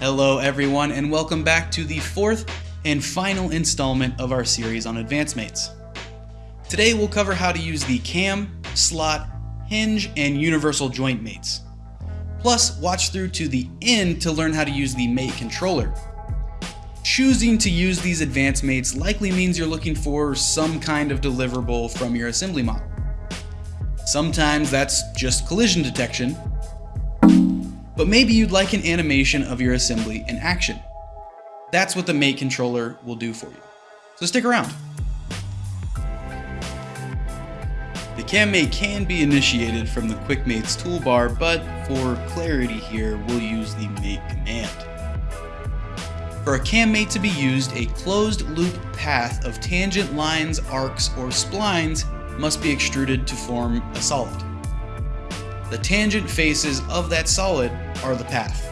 Hello, everyone, and welcome back to the fourth and final installment of our series on advanced mates. Today, we'll cover how to use the cam, slot, hinge, and universal joint mates. Plus, watch through to the end to learn how to use the mate controller. Choosing to use these advanced mates likely means you're looking for some kind of deliverable from your assembly model. Sometimes that's just collision detection, but maybe you'd like an animation of your assembly in action. That's what the mate controller will do for you. So stick around. The CamMate can be initiated from the QuickMates toolbar, but for clarity here, we'll use the mate command. For a CamMate to be used, a closed loop path of tangent lines, arcs, or splines must be extruded to form a solid. The tangent faces of that solid are the path.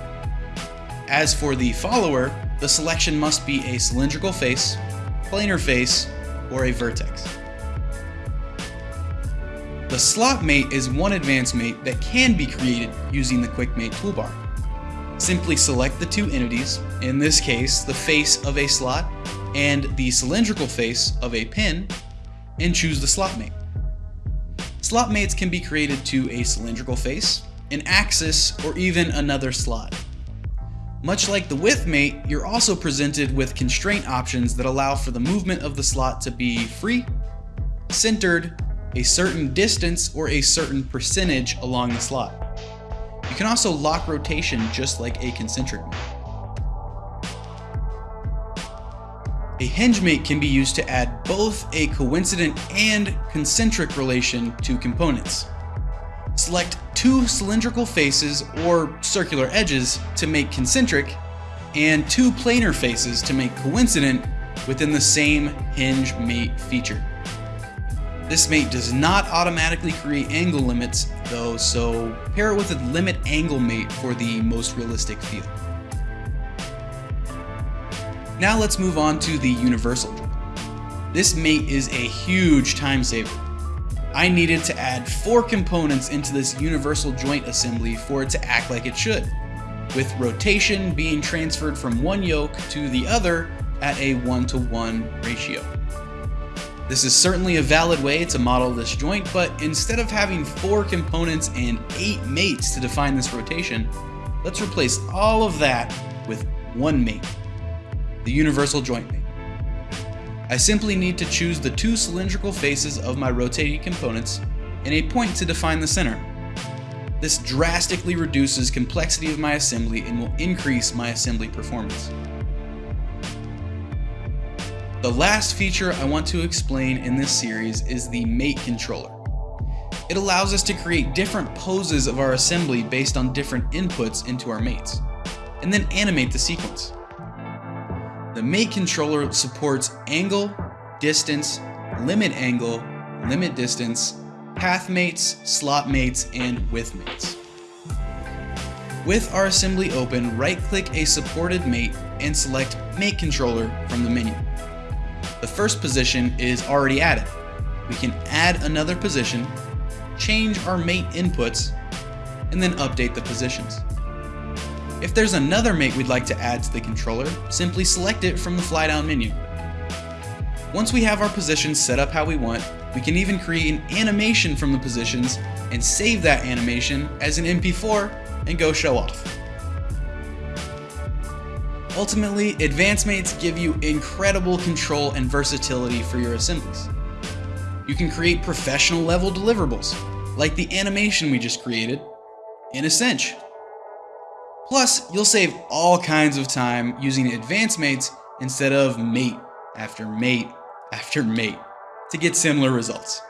As for the follower, the selection must be a cylindrical face, planar face, or a vertex. The slot mate is one advanced mate that can be created using the Quick Mate toolbar. Simply select the two entities, in this case the face of a slot and the cylindrical face of a pin, and choose the slot mate. Slot mates can be created to a cylindrical face, an axis, or even another slot. Much like the width mate, you're also presented with constraint options that allow for the movement of the slot to be free, centered, a certain distance, or a certain percentage along the slot. You can also lock rotation just like a concentric mate. A hinge mate can be used to add both a coincident and concentric relation to components. Select two cylindrical faces or circular edges to make concentric, and two planar faces to make coincident within the same hinge mate feature. This mate does not automatically create angle limits though, so pair it with a limit angle mate for the most realistic feel. Now let's move on to the universal joint. This mate is a huge time saver. I needed to add four components into this universal joint assembly for it to act like it should, with rotation being transferred from one yoke to the other at a one-to-one -one ratio. This is certainly a valid way to model this joint, but instead of having four components and eight mates to define this rotation, let's replace all of that with one mate the universal joint mate. I simply need to choose the two cylindrical faces of my rotating components and a point to define the center. This drastically reduces complexity of my assembly and will increase my assembly performance. The last feature I want to explain in this series is the mate controller. It allows us to create different poses of our assembly based on different inputs into our mates, and then animate the sequence. The mate controller supports angle, distance, limit angle, limit distance, path mates, slot mates, and width mates. With our assembly open, right-click a supported mate and select Mate Controller from the menu. The first position is already added. We can add another position, change our mate inputs, and then update the positions. If there's another mate we'd like to add to the controller, simply select it from the fly down menu. Once we have our positions set up how we want, we can even create an animation from the positions and save that animation as an MP4 and go show off. Ultimately, advanced mates give you incredible control and versatility for your assemblies. You can create professional level deliverables, like the animation we just created, in a cinch. Plus, you'll save all kinds of time using advanced mates instead of mate after mate after mate to get similar results.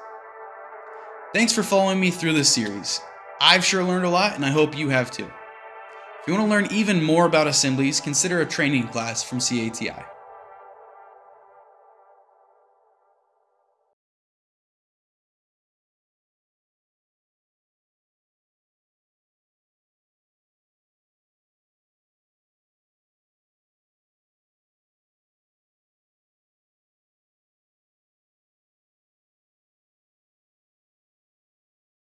Thanks for following me through this series. I've sure learned a lot and I hope you have too. If you want to learn even more about assemblies, consider a training class from CATI.